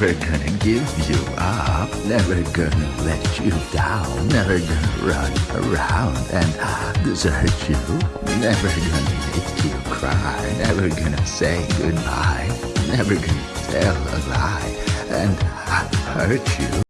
Never gonna give you up. Never gonna let you down. Never gonna run around and desert you. Never gonna make you cry. Never gonna say goodbye. Never gonna tell a lie and hurt you.